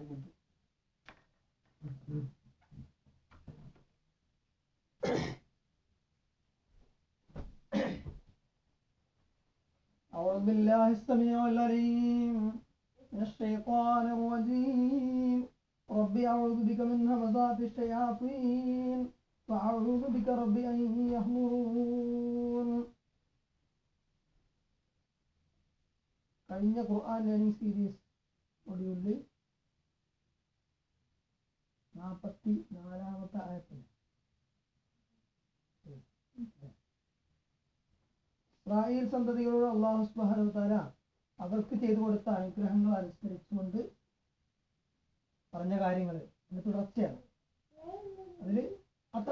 ആരംഭിക്കും أعوذ بالله السميع العليم من الشيطان الرجيم رب أعوذ بك من همزات الشياطين وأعوذ بك رب أن يحضرون കഴിഞ്ഞ ഖുർആൻ learning series മൊഡ്യൂളിൽ നാൽപ്പത്തി നാലാമത്തെ ആയത്തിൽ. ഇസ്രായേൽ സന്തതികളോട് അള്ളാഹു സുബാനുതാര അവർക്ക് ചെയ്തു കൊടുത്ത അനുഗ്രഹങ്ങൾ അനുസരിച്ചുകൊണ്ട് പറഞ്ഞ കാര്യങ്ങൾ. അതിന്റെ തുടർച്ചയാണ്. അതിൽ അപ്പൊ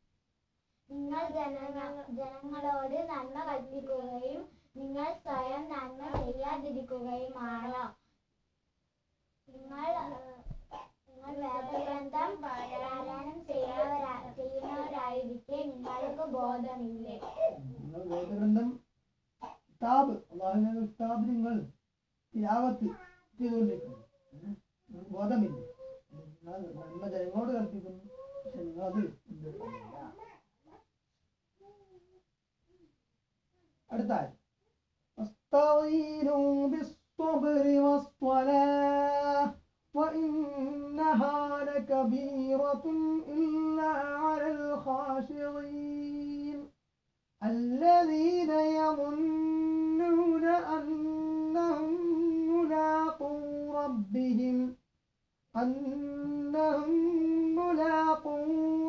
നിങ്ങൾ ജനങ്ങ ജനങ്ങളോട് നന്മ കൽപ്പിക്കുകയും നിങ്ങൾ സ്വയം നന്മ ചെയ്യാതിരിക്കുകയുമാണോ? നിങ്ങൾ നിങ്ങൾ വേദഗ്രന്ഥം പാരായണം ചെയ്യുന്നവരാ ചെയ്യുന്നവരായിരിക്കെ നിങ്ങൾക്ക് ബോധമില്ലേ? നിങ്ങൾ വേദഗ്രന്ഥം കിതാബ് അള്ളാഹുവിന്റെ കിതാബ് നിങ്ങൾ തിലാവത്ത് ചെയ്തുകൊണ്ടിരിക്കുന്നു أنهم ملاقو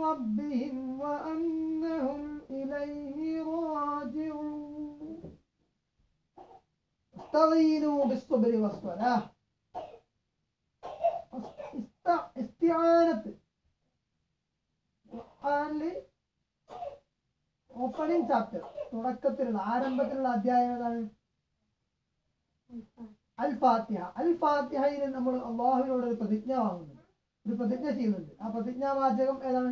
ربهم وأنهم إليه راجعون استعينوا بالصبر والصلاة است- استعانة ഖുർആനില് ഓപ്പണിംഗ് ചാപ്റ്റർ തുടക്കത്തിലുള്ള ആരംഭത്തിലുള്ള അധ്യായം ഏതാണ് അൽ ഫാത്തിഹ അൽ ഫാത്തിഹയിൽ നമ്മൾ അള്ളാഹുവിനോട് ഒരു പ്രതിജ്ഞ വാങ്ങുന്നുണ്ട് ഒരു പ്രതിജ്ഞ ചെയ്യുന്നുണ്ട്. ആ പ്രതിജ്ഞാവാചകം ഏതാണ്?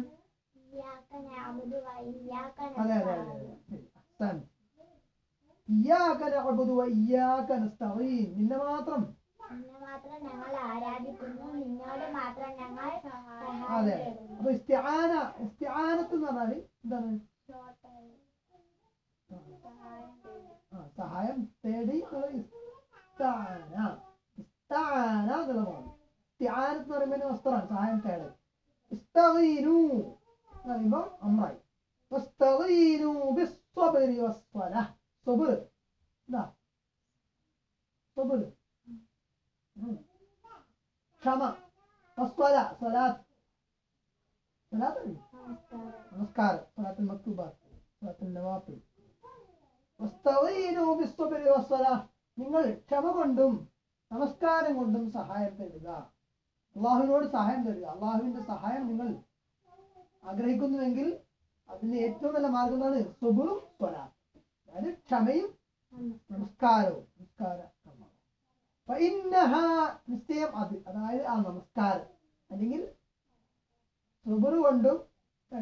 അതെ അതെ അതെ നിന്നെ മാത്രം. അതെ അപ്പൊ ഇസ്തിആന ഇസ്തിആനത്ത് എന്ന് പറഞ്ഞാൽ എന്താണ്? സഹായം തേടി എന്നുള്ളത് ഇസ്താന ഇസ്താന എന്നുള്ളതാണ് ഇസ്തിആനത്ത് എന്ന് പറയുമ്പോൾ വസ്ത്രമാണ് സഹായം തേടൽ ഇസ്തഗീനു എന്ന് പറയുമ്പോൾ അമ്രായി വസ്തഗീനു ബിസ്സബ്രി വസ്സലാ സബർ എന്താ സബർ ഉം. ക്ഷമ വസ്വല സ്വലാത്ത് സ്വലാത്ത് അറിയോ? നമസ്കാരം നമസ്കാരം സ്വലാത്തുൽ മക്തൂബാത്ത് സ്വലാത്തുൽ നവാഫിൽ വസ്തഈനു ബിസ്സബ്രി വസ്സലാ നിങ്ങൾ ക്ഷമ കൊണ്ടും നമസ്കാരം കൊണ്ടും സഹായം തേടുക അള്ളാഹുവിനോട് സഹായം തേടുക അള്ളാഹുവിന്റെ സഹായം നിങ്ങൾ ആഗ്രഹിക്കുന്നുവെങ്കിൽ അതിന് ഏറ്റവും നല്ല മാർഗം എന്താണ് സുബുറും സ്വലാത്ത് അതായത് ക്ഷമയും നമസ്കാരവും നമസ്കാര കർമ്മം. ഫഇന്നഹാ നിശ്ചയം അത്. അതായത് ആ നമസ്കാരം. അല്ലെങ്കിൽ സുബുറ് കൊണ്ടും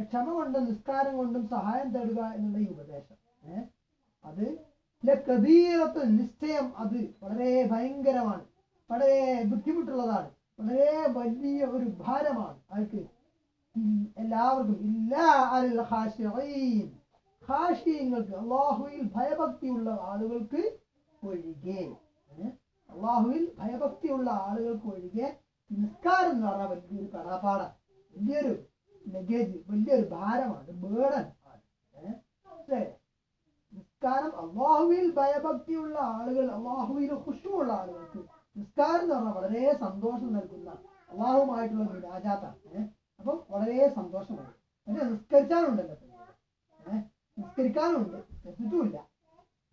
ക്ഷമ കൊണ്ടും നിസ്കാരം കൊണ്ടും സഹായം തേടുക എന്നുള്ള ഈ ഉപദേശം. ഏഹ് അത് കബീറത്ത് നിശ്ചയം അത് വളരെ ഭയങ്കരമാണ്. വളരെ ബുദ്ധിമുട്ടുള്ളതാണ്. വളരെ വലിയ ഒരു ഭാരമാണ്. അവർക്ക് എല്ലാവർക്കും. ഇല്ലാ അൽ അള്ളാഹുവിൽ ഭയഭക്തിയുള്ള ആളുകൾക്ക് ഒഴികെ. അള്ളാഹുവിൽ ഭയഭക്തിയുള്ള ആളുകൾക്ക് ഒഴികെ നിസ്കാരം എന്ന് പറഞ്ഞാൽ വലിയൊരു കടാപാടാണ് വലിയൊരു ലഗേജ് വലിയൊരു ഭാരമാണ് ബേഡൻ ആണ്. നിസ്കാരം അള്ളാഹുവിൽ ഭയഭക്തിയുള്ള ആളുകൾ അള്ളാഹുവിൽ ഖുഷുമുള്ള ആളുകൾക്ക് നിസ്കാരം എന്ന് പറഞ്ഞാൽ വളരെ സന്തോഷം നൽകുന്ന അള്ളാഹുമായിട്ടുള്ള ഒരു രാജാത്താണ് അപ്പം വളരെ സന്തോഷമാണ്. പക്ഷെ നിസ്കരിച്ചാലുണ്ടല്ലോ ഏഹ് നിസ്കരിക്കാനുണ്ട്. നിസ്കരിച്ചിട്ടുമില്ല.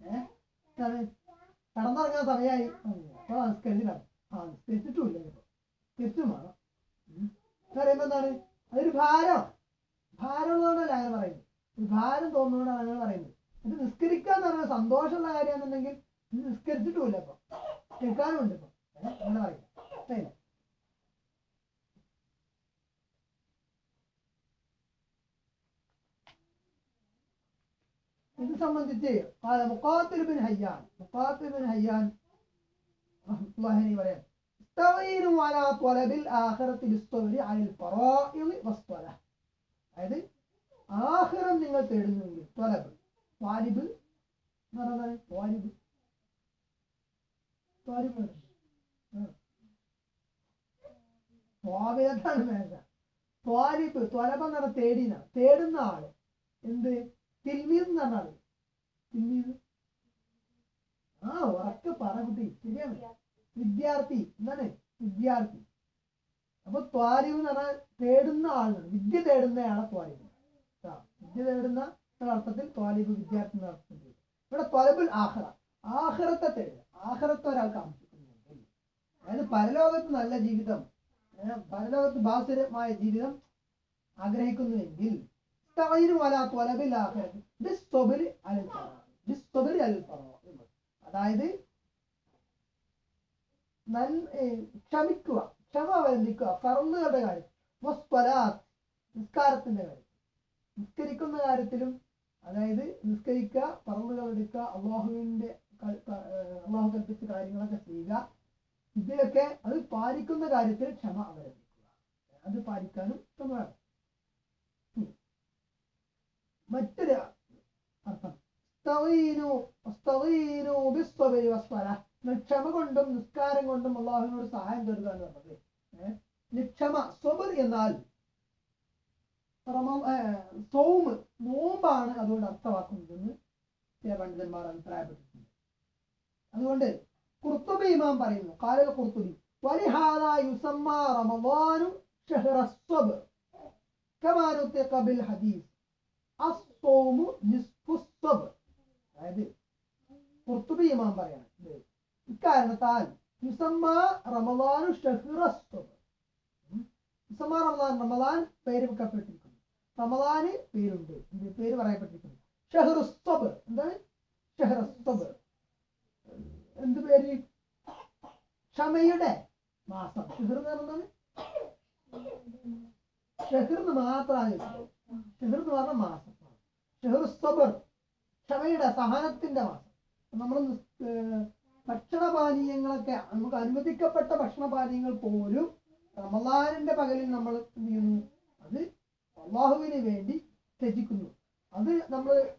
ഏഹ് സമയമായി അപ്പോൾ സംസ്കരിച്ചില്ല ആ തിരിച്ചിട്ടുമില്ല ഇപ്പോൾ തിരിച്ചും വേണം. എന്ന് പറയുമ്പോൾ എന്താണ്? അതൊരു ഭാരം. ഭാരം എന്നുകൊണ്ടല്ല അങ്ങനെ പറയുന്നത്? ഒരു ഭാരം തോന്നുന്നതുകൊണ്ടാണ് അങ്ങനെ പറയുന്നത്. ഇത് നിസ്കരിക്കുക എന്ന് പറയുന്നത് സന്തോഷമുള്ള കാര്യമാണെന്നുണ്ടെങ്കിൽ നിസ്കരിച്ചിട്ടുമില്ല ഇപ്പം. കേൾക്കാനും ഉണ്ട് ഇപ്പം അങ്ങനെ പറയില്ല ഇഷ്ടമില്ല ഇത് സംബന്ധിച്ച് മുഖാത്തിൽ ബിൻ ഹയ്യാൻ. മുഖാത്തിൽ ബിൻ ഹയ്യാൻ അതായത് ആഹ്റം നിങ്ങൾ തേടുന്നുവെങ്കിൽ ത്വലബ് ത്വാലിബ് എന്ന് ത്വാലിബ് ത്വലബ് എന്ന് പറഞ്ഞ തേടിന. തേടുന്ന ആൾ എന്ത്? തിൽമീർ എന്ന് പറഞ്ഞ ആ ഉറക്കെ പറ കുട്ടി. ശരിയാണ്. വിദ്യാർത്ഥി എന്താണ് വിദ്യാർത്ഥി. അപ്പൊ ത്വാരിവ് എന്ന് പറഞ്ഞാൽ തേടുന്ന ആളാണ് വിദ്യ തേടുന്നയാളെ ത്വാരിവ്. വിദ്യ തേടുന്ന അർത്ഥത്തിൽ ത്വാലിബ് വിദ്യാർത്ഥി എന്ന അർത്ഥത്തിൽ. ഇവിടെ ത്വലബുൽ ആഹ്റ ആഹ്റത്തെ തേടുക. ആഹ്റത്തെ ഒരാൾക്ക് ആവശ്യപ്പെടുന്നുണ്ടെങ്കിൽ അതായത് പരലോകത്ത് നല്ല ജീവിതം പരലോകത്ത് ബാസുരമായ ജീവിതം ആഗ്രഹിക്കുന്നുവെങ്കിൽ അതായത് ക്ഷമിക്കുക ക്ഷമ അവലംബിക്കുക ഫറന്നുകളുടെ കാര്യം വസ്വലാത്ത് നിസ്കാരത്തിന്റെ കാര്യം. നിസ്കരിക്കുന്ന കാര്യത്തിലും അതായത് നിസ്കരിക്കുക പറന്നുകൾ എടുക്കുക അള്ളാഹുവിന്റെ അള്ളാഹു കൽപ്പിച്ച കാര്യങ്ങളൊക്കെ ചെയ്യുക. ഇതിലൊക്കെ അത് പാലിക്കുന്ന കാര്യത്തിൽ ക്ഷമ അവലംബിക്കുക. അത് പാലിക്കാനും ഉം. മറ്റൊരു അർത്ഥം. സ്തഗീനു സ്തഗീനു ബിസ്സബരി വസ്സലാ. നിങ്ങൾ ക്ഷമ കൊണ്ടും നിസ്കാരം കൊണ്ടും അള്ളാഹുവിനോട് സഹായം തരുക എന്ന് പറഞ്ഞത് ഏഹ്? ഇനി ക്ഷമ സ്വബർ എന്നാൽ റമ- ഏഹ്, സൗമ് നോമ്പാണ് അതുകൊണ്ട് അർത്ഥമാക്കുന്നതെന്ന് ചില പണ്ഡിതന്മാർ അഭിപ്രായപ്പെട്ടിട്ടുണ്ട് അതുകൊണ്ട് കുർത്തുബി ഇമാം പറയുന്നു കാലൽ കുർത്തുബി വലിഹാദ യുസമ്മ റമദാനു ഷഹ്റ الصبر كما نطق بالحديث الصوم نصف الصبر അതായത് കുർത്തുബി ഇമാം പറയാണ് ഇത് ഇക്കാരണത്താൽ യുസമ്മ റമദാനു ഷഹ്റസ്വബ് യുസമ്മ റമദാൻ റമദാൻ പേര് വെക്കപ്പെട്ടിരിക്കുന്നു. റമദാന് പേരുണ്ട്. പേര് പറയപ്പെട്ടിരിക്കുന്നു. ഷഹ്റുസ്വബ് എന്താണ്? ഷഹ്റസ്വബ് എന്ത് പേര്? ക്ഷമയുടെ മാസം. ഷെഹർ എന്ന് പറയുന്നത് ഷെഹർ എന്ന് മാത്രമാണ് എന്ന് പറഞ്ഞ മാസം. ഷെഹർ സബർ ക്ഷമയുടെ സഹനത്തിന്റെ മാസം. നമ്മൾ ഭക്ഷണപാനീയങ്ങളൊക്കെ നമുക്ക് അനുവദിക്കപ്പെട്ട ഭക്ഷണപാനീയങ്ങൾ പോലും റമദാനിന്റെ പകലിൽ നമ്മൾ എന്ത് ചെയ്യുന്നു? അത് അള്ളാഹുവിന് വേണ്ടി ത്യജിക്കുന്നു. അത് നമ്മൾ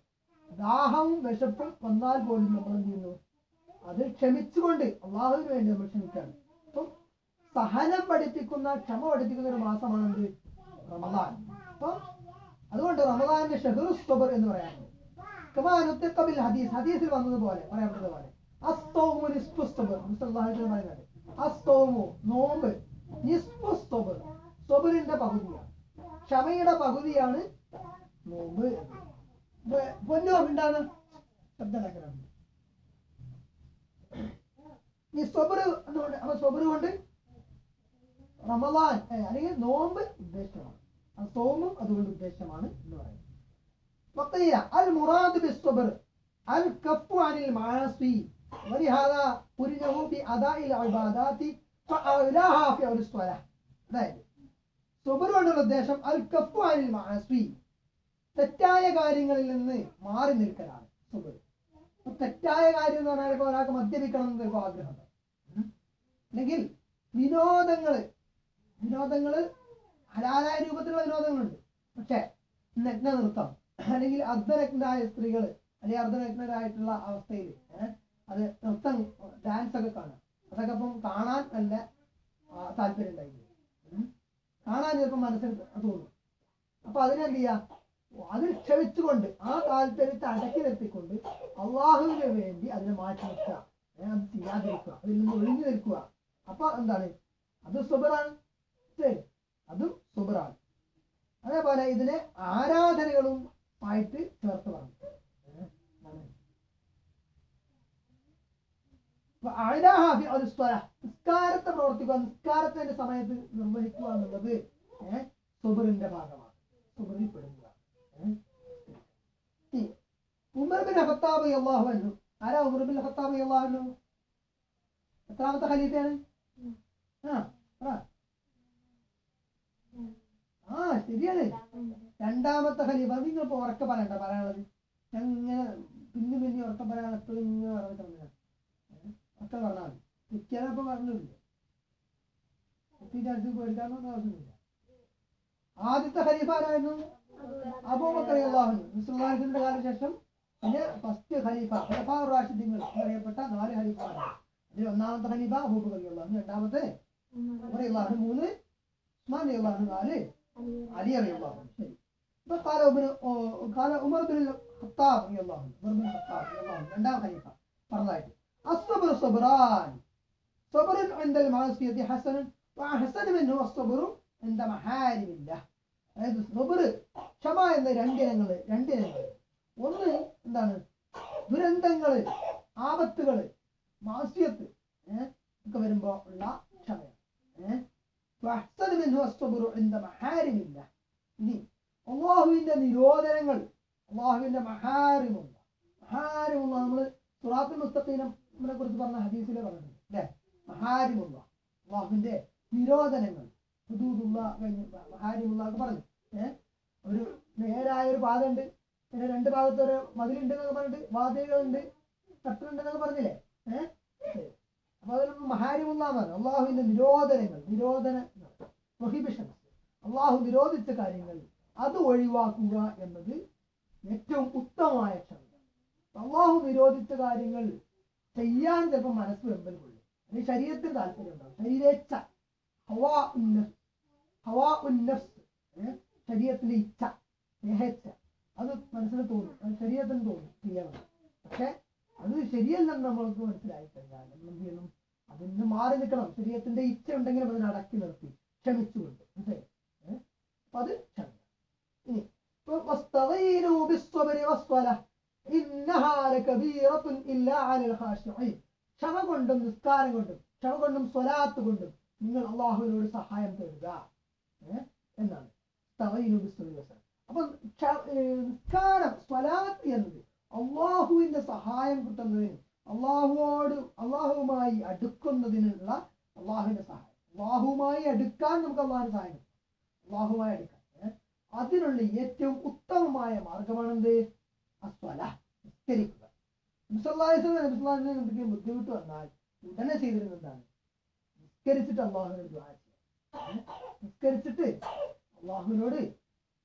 ദാഹവും വിശപ്പും വന്നാൽ പോലും നമ്മൾ എന്ത് ചെയ്യുന്നു? അത് ക്ഷമിച്ചുകൊണ്ട് അള്ളാഹുവിന് വേണ്ടി നമ്മൾ ക്ഷമിക്കാണ് അപ്പം സഹനം പഠിപ്പിക്കുന്ന ക്ഷമ പഠിപ്പിക്കുന്ന ഒരു മാസമാണ് എന്ത് റമദാൻ. അപ്പം അതുകൊണ്ട് റമദാന്റെ ഷഹറു സ്വബർ എന്ന് പറയാറുണ്ട്. ഹദീസ്. ഹദീസിൽ വന്നതുപോലെ പറയപ്പെട്ടത് പോലെ. അസ്തോമു നിസ്പുസ്തബ് പറയുന്നത് അസ്തോമു നോമ്പ് നിസ്പുസ്തബ് സ്വബിലിന്റെ പകുതിയാണ്. ക്ഷമയുടെ പകുതിയാണ് നോമ്പ് പൊന്നോ എന്താണ്? ശബ്ദലേഖനം ഈ സ്വബർ എന്നുകൊണ്ട് അപ്പൊ സ്വബർ കൊണ്ട് റമദാൻ അല്ലെങ്കിൽ നോമ്പ് ഉദ്ദേശമാണ്. സോമും അതുകൊണ്ട് ഉദ്ദേശമാണ് എന്ന് പറയുന്നത്. അൽ മുറാദ് ബിസ്വബർ അൽ കപ്പു അനിൽ മാസി ولهذا قرنه بأداء العبادات فأولاها في أول الصلاة അതായത് സുബർ കൊണ്ടുള്ള ഉദ്ദേശം അൽ കഫു അനിൽ മാസി തെറ്റായ കാര്യങ്ങളിൽ നിന്ന് മാറി നിൽക്കലാണ് സുബർ അപ്പൊ തെറ്റായ കാര്യം എന്ന് പറഞ്ഞാൽ ഇപ്പൊ ഒരാൾക്ക് മദ്യപിക്കണം എന്ന് ചിലപ്പോൾ ആഗ്രഹമുണ്ട് ഉം. അല്ലെങ്കിൽ വിനോദങ്ങള് വിനോദങ്ങള് ഹലാലായ രൂപത്തിലുള്ള വിനോദങ്ങളുണ്ട് പക്ഷെ നഗ്ന നൃത്തം അല്ലെങ്കിൽ അർദ്ധനഗ്നായ സ്ത്രീകൾ അല്ലെങ്കിൽ അർദ്ധനഗ്നരായിട്ടുള്ള അവസ്ഥയിൽ അത് നൃത്തം ഡാൻസ് ഒക്കെ കാണാം. അതൊക്കെ അപ്പം കാണാൻ നല്ല താല്പര്യം ഉണ്ടായിരുന്നു കാണാൻ ചിലപ്പോൾ മനസ്സിൽ തോന്നും. അപ്പൊ അതിനെന്ത് ചെയ്യാ അതിൽ ക്ഷമിച്ചുകൊണ്ട് ആ താല്പര്യത്തെ അടക്കി നിർത്തിക്കൊണ്ട് അള്ളാഹുവിന് വേണ്ടി അതിനെ മാറ്റി നിർത്തുക. അത് ചെയ്യാതിരിക്കുക. അതിൽ നിന്ന് ഒഴിഞ്ഞു നിൽക്കുക. അപ്പൊ എന്താണ്? അത് സുബറാണ്. ശരി. അതും സുബറാണ്. അതേപോലെ ഇതിനെ ആരാധനകളും ആയിട്ട് ചേർത്ത് പറഞ്ഞു. നിസ്കാരത്തെ പ്രവർത്തിക്കുക നിസ്കാരത്തിന്റെ സമയത്ത് നിർവഹിക്കുക എന്നുള്ളത് ഏഹ് സുബറിന്റെ ഭാഗമാണ്. സുബറിൽ പെടുന്നതാണ് ഏഹ്? ഇനി, ഉമർ ബിൻ ഖത്താബ് അള്ളാഹു അൻഹു. ആരാ ഉമർ ബിൻ ഖത്താബ് അള്ളാഹു അൻഹു? എത്രാമത്തെ ഖലീഫയാണ്? ആ ശരിയാണ്. രണ്ടാമത്തെ ഖലീഫ. നിങ്ങൾ ഉറക്കെ പറയണ്ട പറയാനുള്ളത്. ഞാൻ ഇങ്ങനെ പിന്നെ പിന്നെ ഉറക്കെ പറയാനുള്ള ഇങ്ങനെ പറഞ്ഞിട്ടുണ്ട് ഒക്കെ പറഞ്ഞാൽ മതി മിക്കതപ്പോൾ പറഞ്ഞിട്ടുണ്ട്. ഒത്തിരി പേടിക്കാനൊന്നും ആവശ്യമില്ല ആദ്യത്തെ ഖലീഫ ആരായിരുന്നു അബൂബക്കർ കാലശേഷം പിന്നെ ഫസ്റ്റ് ഖലീഫ ഖലഫ റാഷിദ്ദീങ്ങൾ എന്നറിയപ്പെട്ട നാല് ഖലീഫമാരാണ്. അതിൽ ഒന്നാമത്തെ ഖലീഫ അബൂബക്കർ രണ്ടാമത്തെ ഉമർ മൂന്ന് ഉസ്മാൻ നാല് അലി അലി ശരി. ഇപ്പൊ കാല കാല ഉമർ ബിൻ ഖത്താബ് അള്ളാഹു. ഉമർ ബിൻ ഖത്താബ് രണ്ടാം ഖലീഫ. പറഞ്ഞതായിട്ട് الصبر صبران صبر عند المعصية حسن وأحسن منه الصبر عند محارم الله അതായത് സബർ ക്ഷമ എന്ന രണ്ടിനങ്ങൾ രണ്ടിനങ്ങൾ ഒന്ന് എന്താണ് ദുരന്തങ്ങള് ആപത്തുകള് മാസ്യത്ത് ഏഹ് ഒക്കെ വരുമ്പോ ഉള്ള ക്ഷമയാണ് ഏഹ് وأحسن منه الصبر عند محارم الله ഇനി അള്ളാഹുവിന്റെ നിരോധനങ്ങൾ അള്ളാഹുവിന്റെ മഹാരിമുള്ള മഹാരിമുള്ള നമ്മൾ സുറാത്തുൽ മുസ്തഖീനെ കുറിച്ച് പറഞ്ഞ ഹദീസിലെ പറഞ്ഞിട്ടുണ്ട് അല്ലെ മഹാരിമുള്ള അള്ളാഹുവിന്റെ നിരോധനങ്ങൾ. ഹുദൂദുള്ള കഴിഞ്ഞ് മഹാരിമുള്ള പറഞ്ഞു. ഏഹ് ഒരു നേരായ ഒരു പാത ഉണ്ട് പിന്നെ രണ്ട് ഭാഗത്ത് ഒരു മതിലുണ്ട് എന്നൊക്കെ പറഞ്ഞിട്ട് വാതിലുകളുണ്ട് കട്ടുണ്ട് എന്നൊക്കെ പറഞ്ഞില്ലേ? ഏഹ് അപ്പൊ അതിലൊന്നും പറഞ്ഞു. അള്ളാഹുവിന്റെ നിരോധനങ്ങൾ നിരോധന പ്രൊഹിബിഷൻ അള്ളാഹു നിരോധിച്ച കാര്യങ്ങൾ അത് ഒഴിവാക്കുക എന്നത് ഏറ്റവും ഉത്തമമായ ക്ഷമത അള്ളാഹു നിരോധിച്ച കാര്യങ്ങൾ ചെയ്യാൻ ചിലപ്പോൾ മനസ്സ് വെമ്പൽ കൊള്ളും. അല്ലെങ്കിൽ ശരീരത്തിന് താല്പര്യം ഉണ്ടാവും. ശരീരേച്ഛ. ഹവാ ഉന്നസ് ഹവാ ഉന്നസ് ശരീരത്തിന്റെ ഇച്ഛ. ദേഹേച്ഛ. അത് മനസ്സിന് തോന്നും. അത് ശരീരത്തിന് തോന്നും. ചെയ്യാവുന്ന പക്ഷെ അത് ശരിയല്ലെന്ന് നമ്മൾക്ക് മനസ്സിലായി കഴിഞ്ഞാൽ നമ്മൾ എന്ത് ചെയ്യണം? അതിൽ നിന്ന് മാറി നിൽക്കണം. ശരീരത്തിന്റെ ഇച്ഛ ഉണ്ടെങ്കിലും അതിനെ അടക്കി നിർത്തി ക്ഷമിച്ചുകൊണ്ട്. മനസ്സിലായി? അപ്പൊ അത് ക്ഷമിക്കണം. ഇനി ക്ഷമ കൊണ്ടും നിസ്കാരം കൊണ്ടും ക്ഷമ കൊണ്ടും സ്വലാത്ത് കൊണ്ടും നിങ്ങൾ അള്ളാഹുവിനോട് സഹായം തരുക എന്നാണ്. അപ്പൊ നിസ്കാരം സ്വലാത്ത് എന്നത് അള്ളാഹുവിന്റെ സഹായം കിട്ടുന്നതിന് അള്ളാഹുവോട് അള്ളാഹുവുമായി അടുക്കുന്നതിനുള്ള അള്ളാഹുവിന്റെ സഹായം. അള്ളാഹുവുമായി അടുക്കാൻ നമുക്ക് അള്ളാഹുവിന് സഹായം അള്ളാഹുമായി അടുക്കാൻ. അതിനുള്ള ഏറ്റവും ഉത്തമമായ മാർഗമാണെന്ത്? അസ്വല. നിസ്കരിക്കുക എന്തെങ്കിലും ബുദ്ധിമുട്ട് വന്നാൽ ഉടനെ ചെയ്തിരുന്ന എന്താണ് നിസ്കരിച്ചിട്ട് അള്ളാഹുവിനോട് ദ്വാ ചെയ്യുക. ഏ? നിസ്കരിച്ചിട്ട് അള്ളാഹുവിനോട്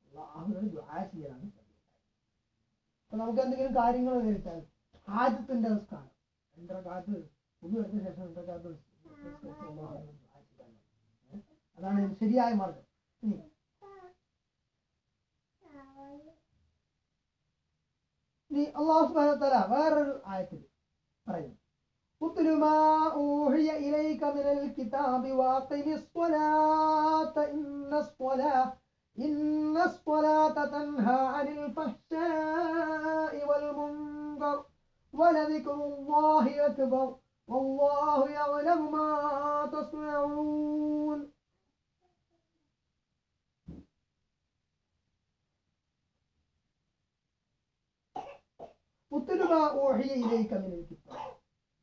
അള്ളാഹുവിനോട് ദ്വാ ചെയ്യാനാണ് അപ്പൊ നമുക്ക് എന്തെങ്കിലും കാര്യങ്ങൾ നേരിട്ടാൽ ഹാജത്തിന്റെ നിസ്കാരം രണ്ടരക്കാലത്ത് ഒന്ന് വരുന്ന ശേഷം രണ്ടരക്കാലത്ത്? അതാണ് ശരിയായ മാർഗം. ഇനി ഇനി അള്ളാഹു സുബ്ഹാനഹു വ തആല വേറൊരു ആയത്തിൽ പറയുന്നു اتل ما أوحي إليك من الكتاب وأقم الصلاة إن الصلاة إن الصلاة تنهى عن الفحشاء والمنكر ولذكر الله أكبر والله يعلم ما تصنعون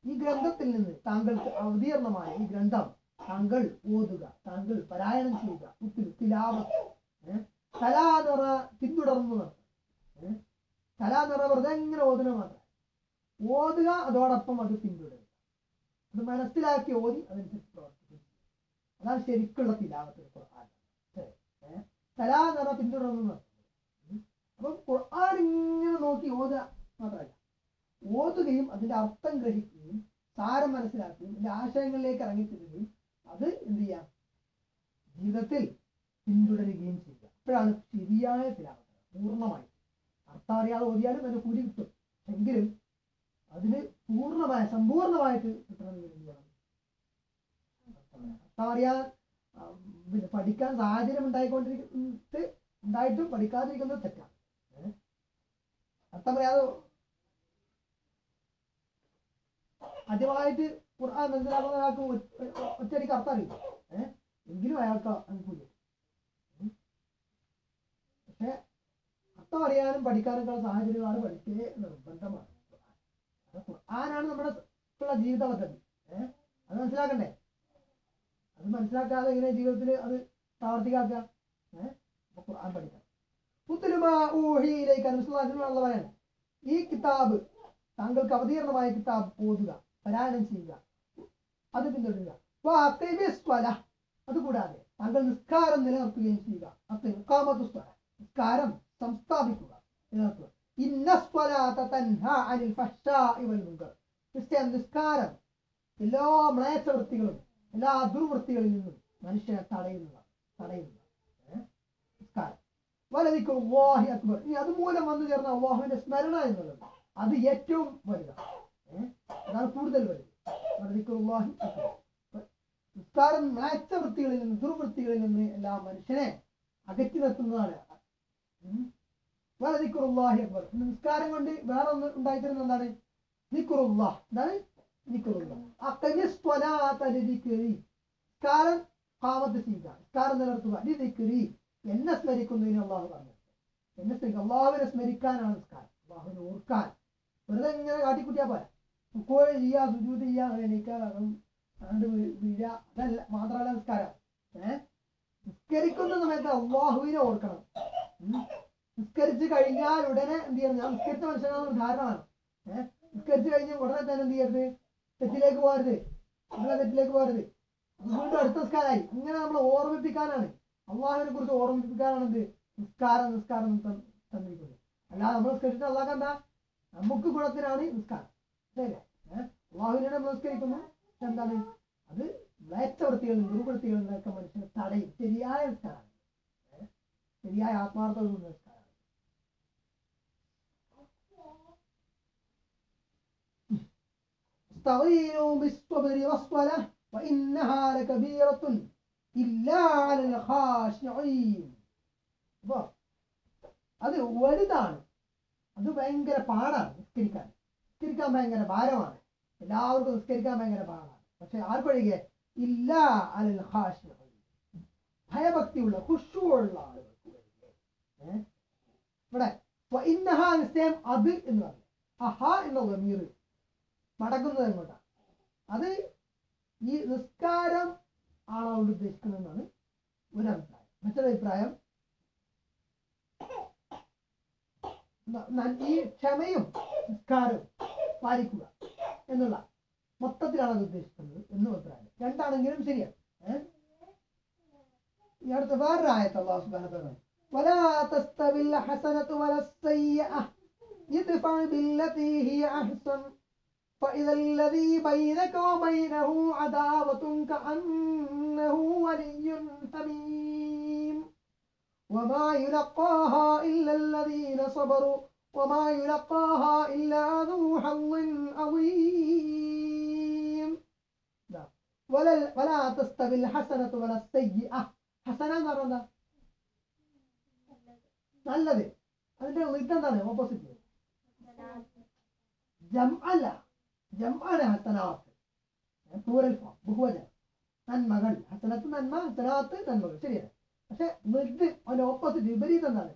ഈ ഗ്രന്ഥത്തിൽ നിന്ന് താങ്കൾക്ക് അവതീർണമായ ഈ ഗ്രന്ഥം താങ്കൾ ഓതുക താങ്കൾ പരായണം ചെയ്യുക. ഉത്തിരി തിലാവത്ത്. തലാനിറ പിന്തുടർന്നു തലാനിറ വെറുതെ ഇങ്ങനെ ഓതുക മാത്രം ഓതുക അതോടൊപ്പം അത് പിന്തുടരുക. അത് മനസ്സിലാക്കി ഓതി അതനുസരിച്ച് പ്രവർത്തിക്കും അതാണ് ശരിക്കുള്ള തിലാവത്ത് ഖുർആൻ തലാനിറ പിന്തുടർന്നു. അപ്പം ഖുർആൻ ഇങ്ങനെ നോക്കി ഓതുക. മാത്രമല്ല ഓതുകയും അതിന്റെ അർത്ഥം ഗ്രഹിക്കുകയും സാരം മനസ്സിലാക്കുകയും അതിന്റെ ആശയങ്ങളിലേക്ക് ഇറങ്ങിത്തിരിക്കുകയും അത് എന്ത് ചെയ്യാം ജീവിതത്തിൽ പിന്തുടരുകയും ചെയ്യുക. അപ്പോഴാണ് ശരിയായ തിലാവത്ത് പൂർണമായി. അർത്ഥം അറിയാതെ ഓതിയാലും അതിന് കൂലി കിട്ടും. എങ്കിലും അതിന് പൂർണമായ സമ്പൂർണമായിട്ട് കിട്ടണമെങ്കിൽ എന്ത് ചെയ്യണം അർത്ഥം അറിയാൻ ആ, പിന്നെ പഠിക്കാൻ സാഹചര്യം ഉണ്ടായിക്കൊണ്ടിരിക്കുന്നത് ഉണ്ടായിട്ടും പഠിക്കാതിരിക്കുന്നത് തെറ്റാണ്? അർത്ഥം അറിയാതെ ആദ്യമായിട്ട് ഖുർആൻ മനസ്സിലാക്കുന്ന ഒരാൾക്ക് ഒറ്റയടിക്ക് അർത്ഥം അറിയില്ല. ഏഹ് എങ്കിലും അയാൾക്ക് അനുഭൂതി. പക്ഷെ അർത്ഥം അറിയാനും പഠിക്കാനൊക്കെയുള്ള സാഹചര്യമാണ് പഠിക്കേ നിർബന്ധമാണ്. ഖുർആാനാണ് നമ്മുടെ ഉള്ള ജീവിത പദ്ധതി. ഏഹ് അത് മനസ്സിലാക്കണ്ടേ? അത് മനസ്സിലാക്കാതെ എങ്ങനെ ജീവിതത്തിൽ അത് പ്രാവർത്തികാക്കുക ഏഹ് ഖുർആൻ പഠിക്കാം. പുത്തുലുമാ ഊഹിയിലേക്ക് അനുസരിച്ചുള്ള പറയാണ് ഈ കിതാബ് താങ്കൾക്ക് അവതീർണമായ കിതാബ് ഓതുക. പാരായണം ചെയ്യുക. അത് പിന്തുടരുക. അതുകൂടാതെ താങ്കൾ നിസ്കാരം നിലനിർത്തുകയും ചെയ്യുക. അത് ഇഖാമത്തു സ്വല. നിസ്കാരം സംസ്ഥാപിക്കുക. നിലനിർത്തുക ക്രിസ്ത്യൻ നിസ്കാരം എല്ലാ മ്ലേച്ഛവൃത്തികളും എല്ലാ ദുർവൃത്തികളിൽ നിന്നും മനുഷ്യനെ തടയുന്നതാണ്. തടയുന്നതാണ്. വലതിക്കും അക്ബർ. ഇനി അതുമൂലം വന്നു ചേർന്ന അള്ളാഹുവിന്റെ സ്മരണ എന്നുള്ളത് അത് ഏറ്റവും വലുതാണ്? അതാണ് കൂടുതൽ അക്ബർ. നിസ്കാരം മ്ലേച്ഛ വൃത്തികളിൽ നിന്ന് ദുർവൃത്തികളിൽ നിന്ന് എല്ലാ മനുഷ്യനെ അകറ്റി നിർത്തുന്നതാണ്. ഉം. വലതിക്കുറുല്ലാഹി അക്ബർ. നിസ്കാരം കൊണ്ട് വേറെ ഒന്ന് ഉണ്ടായിത്തരുന്ന എന്താണ്? നിക്കുറുല്ലാ എന്താണ്? നിക്കുറുല്ല നിസ്കാരം കാമത്ത് ചെയ്യുക. നിസ്കാരം നിലനിർത്തുക. ലിദിക്രി എന്നെ സ്മരിക്കുന്നതിന് അള്ളാഹു പറഞ്ഞു. എന്നെ സ്മരിക്കുക അള്ളാഹുവിനെ സ്മരിക്കാനാണ് നിസ്കാരം. അള്ളാഹുവിനെ ഓർക്കാൻ. വെറുതെ ഇങ്ങനെ കാട്ടിക്കുട്ടിയാ പോരാ. കോഴി ചെയ്യാ സുജൂത് ചെയ്യാ എണീക്കുക അണ്ട് വീഴ അതല്ല മാത്രമല്ല നിസ്കാരം. ഏഹ് നിസ്കരിക്കുന്ന സമയത്ത് അള്ളാഹുവിനെ ഓർക്കണം. നിസ്കരിച്ചു നിസ്കരിച്ച് കഴിഞ്ഞാൽ ഉടനെ എന്ത് ചെയ്യണം? ഞാൻ നിസ്കരിച്ച മനുഷ്യനാണെന്ന് ധാരണമാണ് ഏഹ് നിസ്കരിച്ച് കഴിഞ്ഞ് ഉടനെ തന്നെ എന്ത് ചെയ്യരുത്? തെറ്റിലേക്ക് പോകരുത്. നമ്മളെ തെറ്റിലേക്ക് പോകരുത്. വീണ്ടും അടുത്ത നിസ്കാരമായി. ഇങ്ങനെ നമ്മൾ ഓർമ്മിപ്പിക്കാനാണ്. അള്ളാഹുവിനെ കുറിച്ച് ഓർമ്മിപ്പിക്കാനാണ് എന്ത്? നിസ്കാരം നിസ്കാരം തന്നിരിക്കുന്നത്. അല്ലാതെ നമ്മൾ നിസ്കരിച്ചിട്ട് അള്ളാഹ് എന്താ നമുക്ക് ഗുണത്തിനാണ് നിസ്കാരം. ശരിയല്ലേ ഏഹ് അള്ളാഹുവിനെ നമ്മൾ നിസ്കരിക്കുന്നു എന്താണ് അത് മ്ലേച്ഛവൃത്തികളും ദുർവൃത്തികളും നിന്നൊക്കെ മനുഷ്യനെ തടയും ശരിയായ നിസ്കാരമാണ് ഏഹ് ശരിയായ ആത്മാർത്ഥത നിസ്കാരമാണ് استعينوا بالصبر والصلاة وإنها لكبيرة إلا على الخاشعين അപ്പൊ അത് വലുതാണ് അത് ഭയങ്കര പാടാണ് നിസ്കരിക്കാൻ നിസ്കരിക്കാൻ ഭയങ്കര ഭാരമാണ്. എല്ലാവർക്കും നിസ്കരിക്കാൻ ഭയങ്കര ഭാരമാണ്. പക്ഷെ ആർക്കൊഴികെ? ഇല്ല അലൽ ഹാഷ് ഭയഭക്തിയുള്ള ഖുശൂഉള്ള ആളുകൾക്ക്? ഇവിടെ ഇന്നഹ അത് എന്ന് പറഞ്ഞു. അഹ എന്ന ഗമീർ മടക്കുന്നത് എങ്ങോട്ടാണ്? അത് ഈ നിസ്കാരം ആണ് ഉദ്ദേശിക്കുന്നതാണ് ഒരു അഭിപ്രായം മറ്റൊരു അഭിപ്രായം ന- ന- ഈ ക്ഷമയും നിസ്കാരവും പാലിക്കുക എന്നുള്ള മൊത്തത്തിലാണ് അത് ഉദ്ദേശിക്കുന്നത് എന്നും അഭിപ്രായം രണ്ടാണെങ്കിലും ശരിയാണ് ഏഹ് ഈ അടുത്ത വേറൊരു ആയത്ത് അള്ളാഹു സുബ്ഹാനഹു വ തആല ولا تستوي الحسنة ولا السيئة ادفع بالتي هي أحسن فإذا الذي بينك وبينه عداوة كأنه ولي حميم وما يلقاها إلا الذين صبروا وما يلقاها إلا ذو حظ عظيم لا. ولا ولا تستوي الحسنة ولا السيئة حسنة എന്ന് പറഞ്ഞാൽ നല്ലത് അതിന്റെ ഇതെന്താണ് ഓപ്പോസിറ്റ് ജം അല്ല ജംആണ് ഹസനാത്ത് പ്ലൂറൽ ഫോം ബഹുവചനം നന്മകൾ ഹസനത്ത് നന്മ ഹസനാത്ത് നന്മകൾ ശരിയാണ് പക്ഷെ വിദ് അവന്റെ ഓപ്പോസിറ്റ് വിപരീതം എന്താണ്?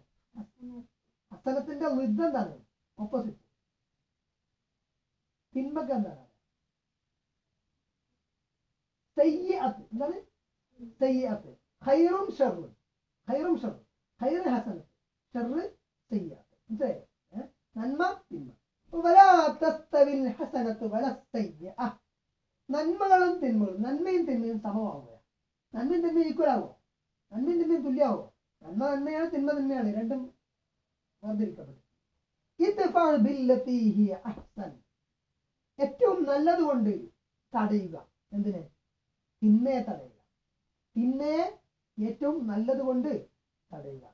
അസലത്തിന്റെ വിദ് എന്താണ്? ഓപ്പോസിറ്റ് തിന്മക്ക് എന്താണ്? സയ്യത്ത് എന്താണ്? സയ്യത്ത് ഹൈറും ഷെറും ഹൈറും ഷെറും ഹൈറ് ഹസനത്ത് ഷെറ് സയ്യത്ത് മനസ്സിലായോ? നന്മ തിന്മ ഹസനത്ത് വല സയ്യ നന്മകളും തിന്മകളും നന്മയും തിന്മയും സമമാവുക നന്മയും തിന്മയും ഈക്വൽ ആവുക രണ്ടും തമ്മിൽ തുല്യാവും. നന്മ തന്നെയാണ് തിന്മ തന്നെയാണ് രണ്ടും വേർതിരിക്കപ്പെട്ടു ഏറ്റവും നല്ലതുകൊണ്ട് തടയുക. എന്തിനെ? തിന്മയെ തടയുക. തിന്മയെ ഏറ്റവും നല്ലതുകൊണ്ട് തടയുക.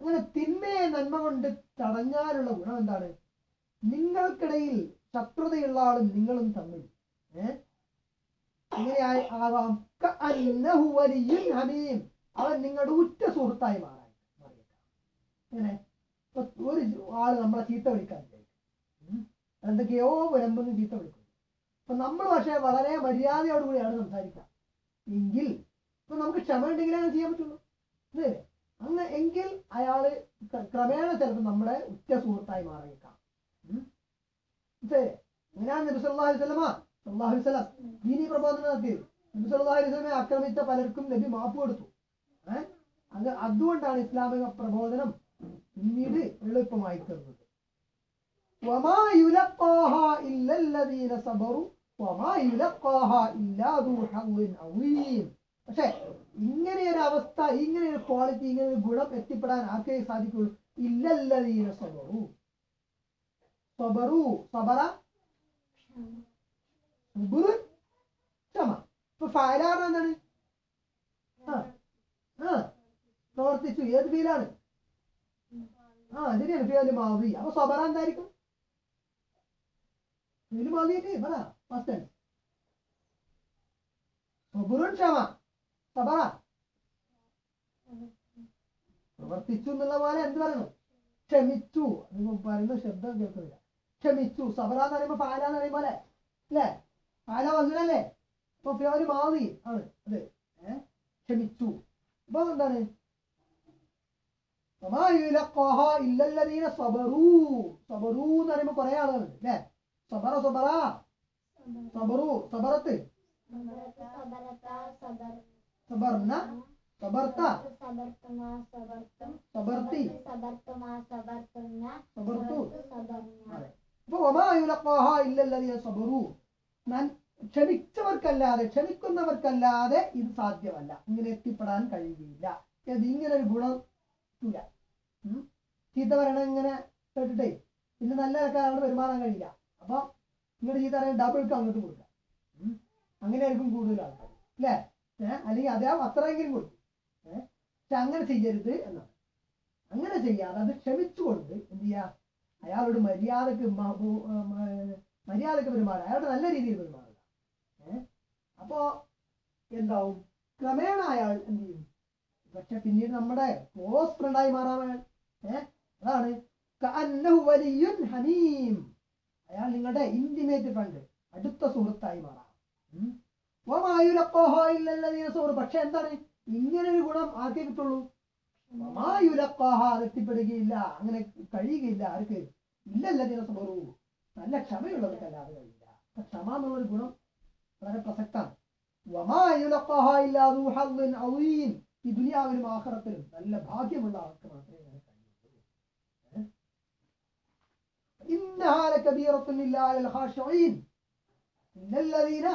അങ്ങനെ തിന്മയെ നന്മ കൊണ്ട് തടഞ്ഞാലുള്ള ഗുണം എന്താണ്? നിങ്ങൾക്കിടയിൽ ശത്രുതയുള്ള ആളും നിങ്ങളും തമ്മിൽ. ഏ? എങ്ങനെ ആയി- ആവാം ഹമീം. അവൻ നിങ്ങളുടെ ഉറ്റ സുഹൃത്തായി മാറാൻ ഇങ്ങനെ ഒരു ആൾ നമ്മളെ ചീത്ത വിളിക്കാൻ. എന്തൊക്കെയോ വിളമ്പെന്ന് ചീത്ത വിളിക്കും. അപ്പൊ നമ്മൾ പക്ഷെ വളരെ മര്യാദയോടുകൂടിയാണ് സംസാരിക്കുക. എങ്കിൽ ഇപ്പൊ നമുക്ക് ക്ഷമ ഉണ്ടെങ്കിലേ അത് ചെയ്യാൻ പറ്റുള്ളൂ. അങ്ങനെ എങ്കിൽ അയാൾ ക്രമേണ ചിലപ്പോൾ നമ്മുടെ ഉറ്റ സുഹൃത്തായി മാറിയേക്കാം. മനസ്സിലായി അങ്ങനെയാണ് നബി സല്ലാ അലൈഹി സ്വലമ അള്ളാഹു സ്വലാം ദീനി പ്രബോധനം നടത്തിയത്. നബി സല്ലാ അലൈഹി സ്വലമെ ആക്രമിച്ച പലർക്കും നബി മാപ്പ് കൊടുത്തു. ഏഹ് അത് അതുകൊണ്ടാണ് ഇസ്ലാമിക പ്രബോധനം പിന്നീട് എളുപ്പമായി തീർന്നത്. പക്ഷെ ഇങ്ങനെ ഒരു അവസ്ഥ ഇങ്ങനെ ക്വാളിറ്റി ഇങ്ങനെ ഒരു ഗുണം എത്തിപ്പെടാൻ ആർക്കേ സാധിക്കുള്ളൂ? ഇല്ലല്ലതീന സബറു. സബറു സബറ സുബുറുൻ ക്ഷമ ഇപ്പൊ ഫയലാണ് എന്താണ് പ്രവർത്തിച്ചു ഏത് ഫീലാണ് ആ ശരിയാണ് ഫീൽ മാവി അപ്പൊ സബറ എന്തായിരിക്കും ഫീൽ മാവിയിട്ട് പറ ഫസ്റ്റ് സബുറുൻ ക്ഷമ സബറ പ്രവർത്തിച്ചു എന്നുള്ള പോലെ എന്ത് പറയുന്നു ക്ഷമിച്ചു പറയുന്ന ശബ്ദം കേൾക്കുന്നില്ല ക്ഷമിച്ചു. സബറ എന്ന് പറയുമ്പോൾ പാല എന്ന് പറയുമ്പോൾ അല്ലേ? അല്ലേ? പാല വസൂലല്ലേ അപ്പൊ ഒരു മാറി. ആണ്. അത്. ക്ഷമിച്ചു. അപ്പൊ എന്താണ്? ഇല്ലല്ലതീന സബറൂ. ക്ഷമിച്ചവർക്കല്ലാതെ ക്ഷമിക്കുന്നവർക്കല്ലാതെ ഇത് സാധ്യമല്ല. ഇങ്ങനെ എത്തിപ്പെടാൻ കഴിയില്ല ഇങ്ങനെ ഒരു ഗുണം ഇല്ല. ചീത്ത പറയണ ഇങ്ങനെ കേട്ടിട്ടേ പിന്നെ നല്ല ആൾക്കാരോട് വരുമാനം കഴിയില്ല. അപ്പൊ ഇങ്ങോട്ട് ചീത്ത പറയുന്നത് ഡബിൾക്ക് അങ്ങോട്ട് കൊടുക്കുക. അങ്ങനെ ആയിരിക്കും കൂടുതൽ ആൾക്കാർ. അല്ലേ? അല്ലെങ്കിൽ അദ്ദേഹം അത്രയെങ്കിലും കൊടുക്കും. പക്ഷെ അങ്ങനെ ചെയ്യരുത് എന്നാണ്. അങ്ങനെ ചെയ്യാതെ അത് ക്ഷമിച്ചുകൊണ്ട് എന്ത് ചെയ്യാ? അയാളോട് മര്യാദയ്ക്ക് മര്യാദയ്ക്ക് പെരുമാറുക അയാളോട് നല്ല രീതിയിൽ പെരുമാറുക. ഏഹ് അപ്പോ എന്താവും? ക്രമേണ അയാൾ എന്ത് ചെയ്യും? പക്ഷെ പിന്നീട് നമ്മുടെ ക്ലോസ് ഫ്രണ്ടായി മാറാൻ അതാണ്. ഹമീം അയാൾ നിങ്ങളുടെ ഇന്റിമേറ്റ് ഫ്രണ്ട് അടുത്ത സുഹൃത്തായി മാറാം. പക്ഷെ എന്താണ്? ഇങ്ങനെ ഒരു ഗുണം ആർക്കേ കിട്ടുള്ളൂ? എത്തിപ്പെടുകയില്ല. അങ്ങനെ കഴിയുകയില്ല ആർക്ക്? ഇല്ലല്ലദീന സബറു നല്ല ക്ഷമയുള്ളവർക്കല്ലാതെ കഴിയില്ല അപ്പൊ ക്ഷമ എന്നുള്ളൊരു ഗുണം വളരെ പ്രസക്താണ് വമാ യുലഖാഹാ ഇല്ലാ ദൂ ഹദ്ദിൻ അളീം ഈ ദുനിയാവിലും ആഖിറത്തിലും നല്ല ഭാഗ്യമുള്ള ആൾക്ക് മാത്രമേ അങ്ങനെ കഴിയുള്ളൂ ഏഹ്? إنها لكبيرة إلا على الخاشعين إلا الذين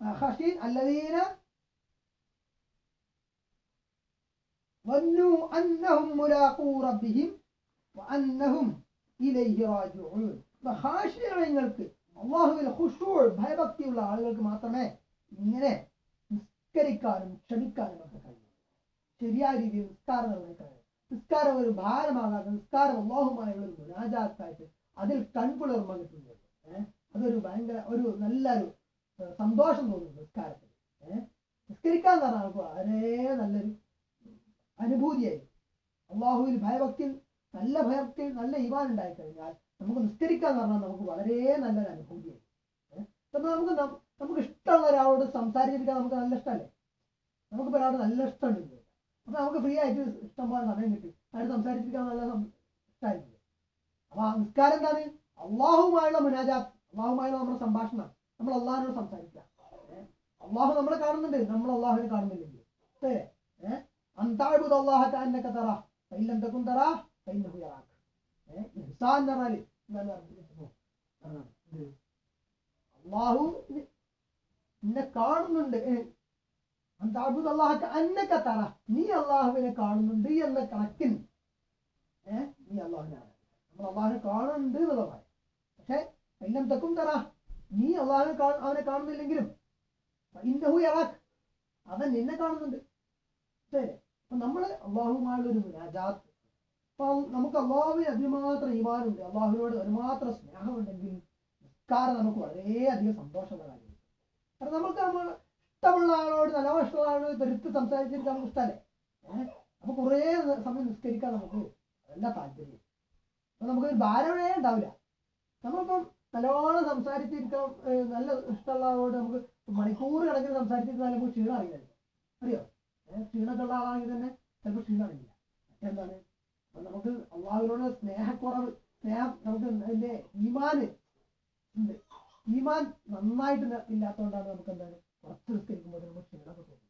خاشعين الذين ظنوا أنهم ملاقو ربهم وأنهم ഇലൈഹി റാജിഊൻ ഹാഷിയാണ് നിങ്ങൾക്ക് അള്ളാഹുവിൽ ഹുഷൂൾ ഭയഭക്തിയുള്ള ആളുകൾക്ക് മാത്രമേ ഇങ്ങനെ നിസ്കരിക്കാനും ക്ഷമിക്കാനും ഒക്കെ കഴിയൂ. ശരിയായ രീതിയിൽ നിസ്കാരം നിർവഹിക്കാനും നിസ്കാരം ഒരു ഭാരമാകാതെ നിസ്കാരം അള്ളാഹുമായുള്ള ഒരു മുനാജാത്തായിട്ട് അതിൽ കൺകുളിർമ കിട്ടുന്നുണ്ട് അതൊരു ഭയങ്കര ഒരു നല്ലൊരു സന്തോഷം തോന്നുന്നു നിസ്കാരത്തിൽ നിസ്കരിക്കാൻ പറഞ്ഞാൽ വളരെ നല്ലൊരു അനുഭൂതിയായി അള്ളാഹുവിൽ ഭയഭക്തി നല്ല ഭയഭക്തി നല്ല ഇവാൻ ഉണ്ടായി കഴിഞ്ഞാൽ നമുക്ക് നിസ്കരിക്കാൻ എന്ന് പറഞ്ഞാൽ നമുക്ക് വളരെ നല്ലൊരു അനുഭൂതിയായി. അപ്പൊ നമുക്ക് നമുക്ക് ഇഷ്ടമുള്ള ഒരാളോട് സംസാരിച്ചിരിക്കാൻ നമുക്ക് നല്ല ഇഷ്ടമല്ലേ? നമുക്ക് ഒരാളോട് നല്ല ഇഷ്ടമുണ്ട് അപ്പൊ നമുക്ക് ഫ്രീ ആയിട്ട് ഇഷ്ടംപോലെ സമയം കിട്ടി. അയാൾ സംസാരിച്ചിരിക്കാൻ നല്ല ഇഷ്ടമായിരിക്കും അപ്പൊ ആ നിസ്കാരം എന്താണ്? അള്ളാഹുമായുള്ള മുനാജാത്ത് അള്ളാഹുമായുള്ള നമ്മുടെ സംഭാഷണം. നമ്മൾ അള്ളാഹിനോട് സംസാരിക്കുക? അള്ളാഹു നമ്മളെ കാണുന്നുണ്ട്. നമ്മൾ അള്ളാഹുവിനെ കാണുന്നില്ലെങ്കിൽ. ശരി ഏഹ് അന്താഴ്ബുദ് അള്ളാഹ نرى لي. അള്ളാഹു നിന്നെ കാണുന്നുണ്ട്. ഏഹ് അന്താഴ്ബുദ് അള്ളാഹ അന്നക്ക തറ. നീ അള്ളാഹുവിനെ കാണുന്നുണ്ട്. എന്ന കണക്കിന് നീ അള്ളാഹുവിനെ നമ്മൾ അള്ളാഹിനെ കാണുന്നുണ്ട് എന്നുള്ളതാണ് പക്ഷെ എല്ലാം തെക്കും തറ. നീ അള്ളാഹിനെ അവനെ കാണുന്നില്ലെങ്കിലും. അവൻ നിന്നെ കാണുന്നുണ്ട്. അപ്പൊ നമ്മൾ അള്ളാഹുമായുള്ള ഒരു മുനാജാത്ത് അപ്പൊ നമുക്ക് അള്ളാഹുവിന് അതിമാത്രം ഈമാനുണ്ട്. അള്ളാഹുവിനോട് ഒരുമാത്രം സ്നേഹമുണ്ടെങ്കിൽ നിസ്കാരം നമുക്ക് വളരെയധികം സന്തോഷമുള്ള കാര്യമാണ്. കാരണം നമുക്ക് നമ്മൾ ഇഷ്ടമുള്ള ആളോട് നല്ല ഇഷ്ടമുള്ള ആളോട് തെരുത്ത് സംസാരിച്ചിട്ട് നമുക്ക് ഇഷ്ടമല്ലേ? അപ്പൊ കുറേ സമയം നിസ്കരിക്കാൻ നമുക്ക് അതല്ല താല്പര്യം. അപ്പൊ നമുക്കൊരു ഭാരമേ ഉണ്ടാവില്ല. നമ്മളിപ്പം നല്ലോണം സംസാരിച്ചിരിക്കാൻ നല്ല ഇഷ്ടമുള്ള ആളോട് നമുക്ക് മണിക്കൂർ കണക്കിന് സംസാരിച്ചിരുന്നാൽ നമുക്ക് ക്ഷീണം അറിയില്ല അറിയോ? ക്ഷീണമൊക്കെ ഉള്ള ആളാണെങ്കിൽ തന്നെ ചിലപ്പോൾ ക്ഷീണം അറിയില്ല. അപ്പൊ നമുക്ക് അള്ളാഹുവിനോട് സ്നേഹക്കുറവ് സ്നേഹം നമുക്ക് അതിന്റെ ഈമാന് ഉണ്ട്. ഈമാൻ നന്നായിട്ട് ഇല്ലാത്തതുകൊണ്ടാണ് നമുക്ക് എന്താണ്? കുറച്ച് നിസ്കരിക്കുമ്പോൾ നമുക്ക് ക്ഷീണമൊക്കെ തോന്നുന്നത്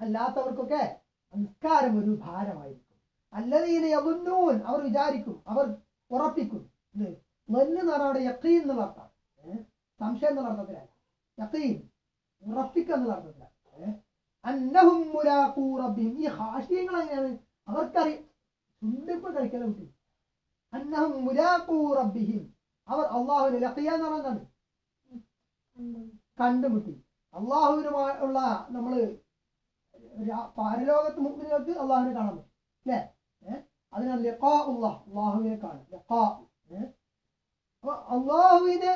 അല്ലാത്തവർക്കൊക്കെ നിസ്കാരം ഒരു ഭാരമായിരിക്കും. അല്ലതീനെ അവർ വിചാരിക്കും അവർ ഉറപ്പിക്കും. ഇത് ظن എന്ന് പറഞ്ഞാൽ അവിടെ യഖീൻ എന്നുള്ള അർത്ഥം. സംശയം എന്നുള്ള അർത്ഥത്തിലല്ല. യക്കീൻ ഉറപ്പിക്കുക എന്നുള്ള അർത്ഥത്തിലാണ് അന്നഹും മുലാഖൂ റബ്ബിഹിം ഈ ഹാഷിയങ്ങൾ എങ്ങനെയാണ്? അവർക്കറിയാം. ചുണ്ടിപ്പ് കളിക്കല കുട്ടി അന്നഹും മുലാഖൂ റബ്ബിഹിം അവർ അള്ളാഹുവിനെ ലഖിയ എന്ന് പറഞ്ഞാൽ കണ്ടുമുട്ടി. അള്ളാഹുവിനുമായുള്ള നമ്മൾ പാരലോകത്ത് മുമ്പിലേക്ക് അള്ളാഹുവിനെ കാണാൻ പറ്റും. അല്ലേ? അതിനാൽ ലഖാ ഉള്ളാഹ് അള്ളാഹുവിനെ കാണും ഏഹ് അപ്പൊ അള്ളാഹുവിനെ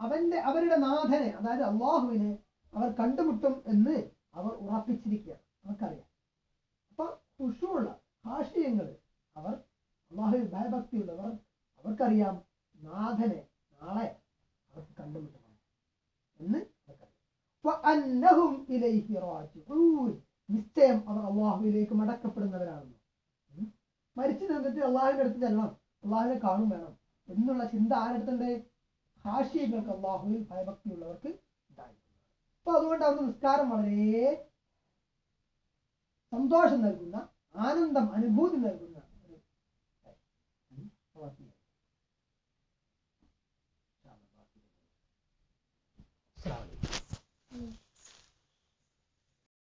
അവന്റെ അവരുടെ നാഥനെ അതായത് അള്ളാഹുവിനെ അവർ കണ്ടുമുട്ടും എന്ന് അവർ ഉറപ്പിച്ചിരിക്കുക അവർക്കറിയാം അപ്പൊ ഉഷുള്ള ആശയങ്ങൾ അവർ അള്ളാഹുവിൽ ഭയഭക്തിയുള്ളവർ അവർക്കറിയാം നാഥനെ നാളെ അവർക്ക് കണ്ടുമുട്ടണം എന്ന്. നിശ്ചയം അവർ അള്ളാഹുവിലേക്ക് മടക്കപ്പെടുന്നവരാണെന്ന്. മരിച്ചു നിന്നിട്ട് അള്ളാഹുവിന്റെ അടുത്ത് ചെല്ലണം അള്ളാഹുവിനെ കാണും വേണം. എന്നുള്ള ചിന്ത ആരെടുത്തുണ്ട് ഹാഷിയങ്ങൾക്ക് അള്ളാഹുവിൽ ഭയഭക്തിയുള്ളവർക്ക് ഉണ്ടായി. അപ്പൊ അതുകൊണ്ട് നിസ്കാരം വളരെ സന്തോഷം നൽകുന്ന ആനന്ദം അനുഭൂതി നൽകുന്ന ഒരു